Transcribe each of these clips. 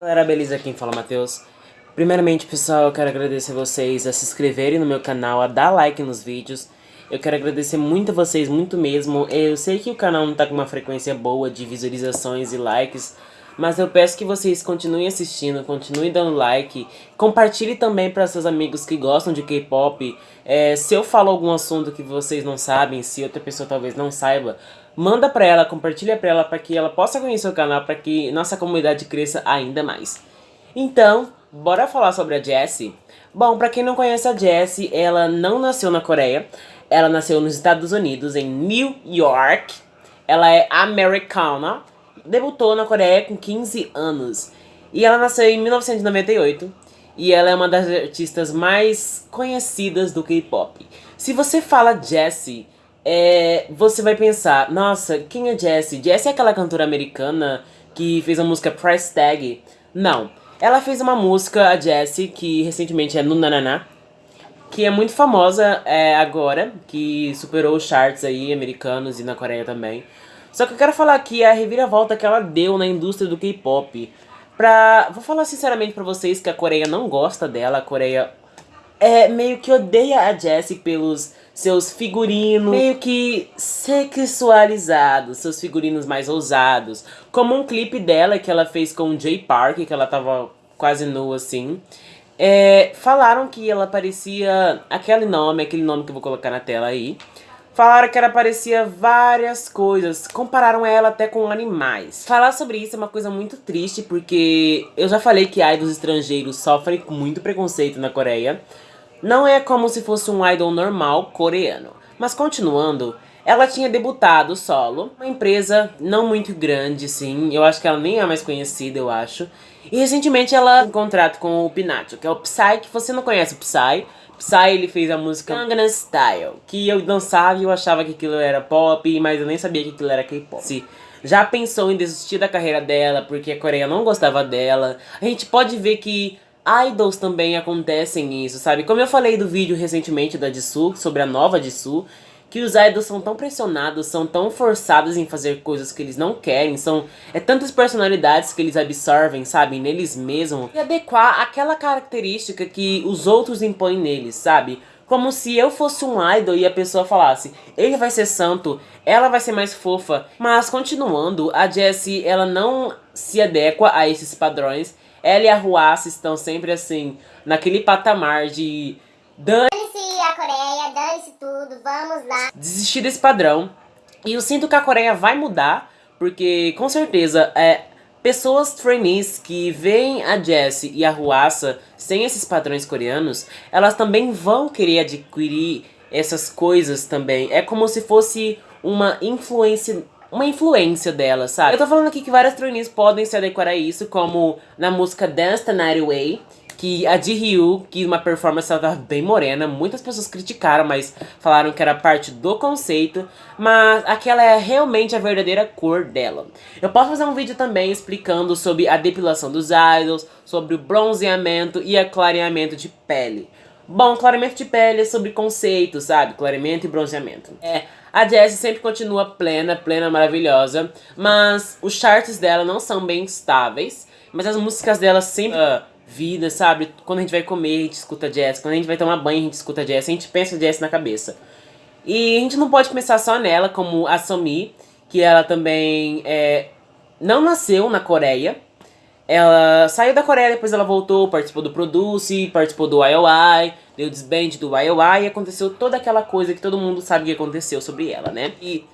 Galera, beleza? Quem fala é Matheus. Primeiramente, pessoal, eu quero agradecer vocês a se inscreverem no meu canal, a dar like nos vídeos. Eu quero agradecer muito a vocês, muito mesmo. Eu sei que o canal não tá com uma frequência boa de visualizações e likes, mas eu peço que vocês continuem assistindo, continuem dando like. Compartilhe também para seus amigos que gostam de K-pop. É, se eu falo algum assunto que vocês não sabem, se outra pessoa talvez não saiba, manda para ela, compartilha para ela para que ela possa conhecer o canal, para que nossa comunidade cresça ainda mais. Então, bora falar sobre a Jessie? Bom, para quem não conhece a Jessie, ela não nasceu na Coreia. Ela nasceu nos Estados Unidos, em New York. Ela é americana. Debutou na Coreia com 15 anos. E ela nasceu em 1998. E ela é uma das artistas mais conhecidas do K-pop. Se você fala Jessie, é, você vai pensar, nossa, quem é Jessie? Jessie é aquela cantora americana que fez a música Price Tag? Não. Ela fez uma música, a Jessie, que recentemente é no Nananá que é muito famosa é, agora, que superou os charts aí americanos e na Coreia também. Só que eu quero falar aqui a reviravolta que ela deu na indústria do K-pop. Pra... Vou falar sinceramente pra vocês que a Coreia não gosta dela, a Coreia é meio que odeia a Jessie pelos seus figurinos meio que sexualizados, seus figurinos mais ousados. Como um clipe dela que ela fez com o Jay Park, que ela tava quase nua assim. É, falaram que ela parecia aquele nome, aquele nome que eu vou colocar na tela aí. Falaram que ela parecia várias coisas, compararam ela até com animais. Falar sobre isso é uma coisa muito triste, porque eu já falei que idols estrangeiros sofrem muito preconceito na Coreia. Não é como se fosse um idol normal coreano. Mas continuando, ela tinha debutado solo, uma empresa não muito grande, sim. Eu acho que ela nem é mais conhecida, eu acho. E recentemente ela um contrato com o Pinacho, que é o Psy, que você não conhece o Psy. Psy, ele fez a música Gangnam Style, que eu dançava e eu achava que aquilo era pop, mas eu nem sabia que aquilo era K-pop. Já pensou em desistir da carreira dela porque a Coreia não gostava dela. A gente pode ver que idols também acontecem isso, sabe? Como eu falei do vídeo recentemente da Jisoo, sobre a nova Jisoo, que os idols são tão pressionados, são tão forçados em fazer coisas que eles não querem, são é tantas personalidades que eles absorvem, sabe, neles mesmos, e adequar aquela característica que os outros impõem neles, sabe? Como se eu fosse um idol e a pessoa falasse, ele vai ser santo, ela vai ser mais fofa. Mas continuando, a Jessie, ela não se adequa a esses padrões. Ela e a Ruassa estão sempre assim, naquele patamar de Coreia, dane-se tudo, vamos lá. Desistir desse padrão. E eu sinto que a Coreia vai mudar, porque com certeza é, pessoas trainees que veem a Jessie e a Ruassa sem esses padrões coreanos, elas também vão querer adquirir essas coisas também. É como se fosse uma influência uma influência dela, sabe? Eu tô falando aqui que várias trainees podem se adequar a isso, como na música Dance the Night Away, que a de Ryu, que uma performance ela tava bem morena, muitas pessoas criticaram, mas falaram que era parte do conceito, mas aquela é realmente a verdadeira cor dela. Eu posso fazer um vídeo também explicando sobre a depilação dos idols, sobre o bronzeamento e aclareamento de pele. Bom, clareamento de pele é sobre conceitos, sabe? Clareamento e bronzeamento. É, a Jessie sempre continua plena, plena, maravilhosa, mas os charts dela não são bem estáveis, mas as músicas dela sempre... Uh, vida, sabe? Quando a gente vai comer, a gente escuta jazz. Quando a gente vai tomar banho, a gente escuta jazz. A gente pensa jazz na cabeça. E a gente não pode pensar só nela, como a Somi, que ela também é, não nasceu na Coreia. Ela saiu da Coreia, depois ela voltou, participou do Produce, participou do IOI, deu desband do IOI e aconteceu toda aquela coisa que todo mundo sabe que aconteceu sobre ela, né? E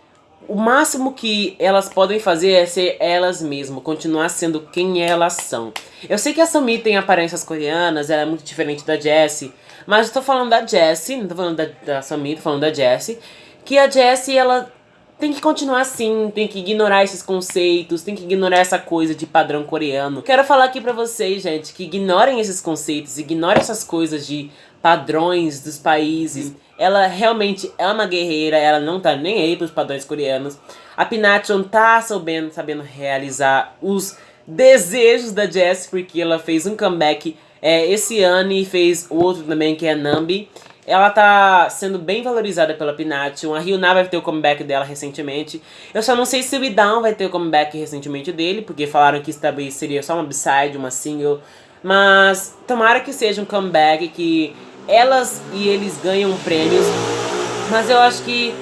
o máximo que elas podem fazer é ser elas mesmas, continuar sendo quem elas são. Eu sei que a Sumi tem aparências coreanas, ela é muito diferente da Jessie, mas eu tô falando da Jessie, não tô falando da, da Sumi, tô falando da Jessie, que a Jessie, ela tem que continuar assim, tem que ignorar esses conceitos, tem que ignorar essa coisa de padrão coreano. Quero falar aqui pra vocês, gente, que ignorem esses conceitos, ignorem essas coisas de padrões dos países. Ela realmente é uma guerreira, ela não tá nem aí pros padrões coreanos. A Pinachon tá sabendo, sabendo realizar os desejos da Jess, porque ela fez um comeback é, esse ano e fez outro também, que é Nambi. Ela tá sendo bem valorizada pela Pinatium. A Ryuna vai ter o comeback dela recentemente. Eu só não sei se o Idown vai ter o comeback recentemente dele, porque falaram que isso talvez seria só uma b-side, uma single. Mas tomara que seja um comeback, que elas e eles ganham prêmios. Mas eu acho que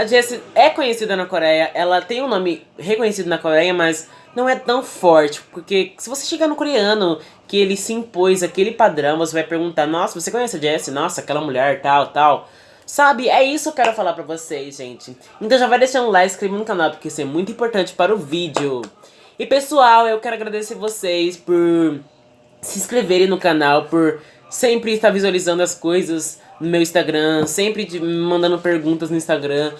a Jessie é conhecida na Coreia, ela tem um nome reconhecido na Coreia, mas não é tão forte, porque se você chegar no coreano que ele se impôs aquele padrão, você vai perguntar, nossa, você conhece a Jessie? Nossa, aquela mulher, tal, tal. Sabe, é isso que eu quero falar pra vocês, gente. Então já vai deixando um like, inscrevendo no canal, porque isso é muito importante para o vídeo. E pessoal, eu quero agradecer vocês por se inscreverem no canal, por sempre estar visualizando as coisas no meu Instagram, sempre me mandando perguntas no Instagram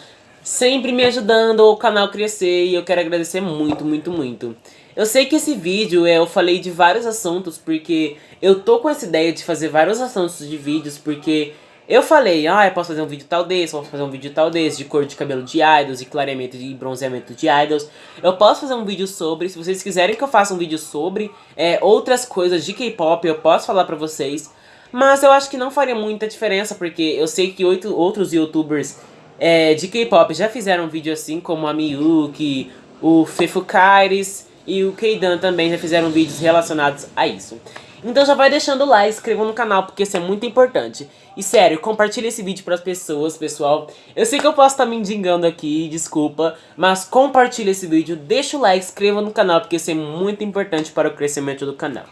sempre me ajudando o canal crescer e eu quero agradecer muito, muito, muito. Eu sei que esse vídeo eu falei de vários assuntos porque eu tô com essa ideia de fazer vários assuntos de vídeos porque eu falei, ah, eu posso fazer um vídeo tal desse, posso fazer um vídeo tal desse, de cor de cabelo de idols, de clareamento e bronzeamento de idols. Eu posso fazer um vídeo sobre, se vocês quiserem que eu faça um vídeo sobre é, outras coisas de K-pop, eu posso falar pra vocês. Mas eu acho que não faria muita diferença, porque eu sei que oito, outros youtubers é, de K-pop já fizeram um vídeo assim, como a Miyuki, o Fefukaires e o Keidan também já fizeram vídeos relacionados a isso. Então já vai deixando o like, inscreva no canal, porque isso é muito importante. E sério, compartilhe esse vídeo para as pessoas, pessoal. Eu sei que eu posso estar me indicando aqui, desculpa, mas compartilhe esse vídeo, deixa o like, inscreva no canal, porque isso é muito importante para o crescimento do canal.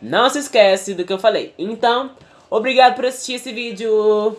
Não se esquece do que eu falei. Então, obrigado por assistir esse vídeo.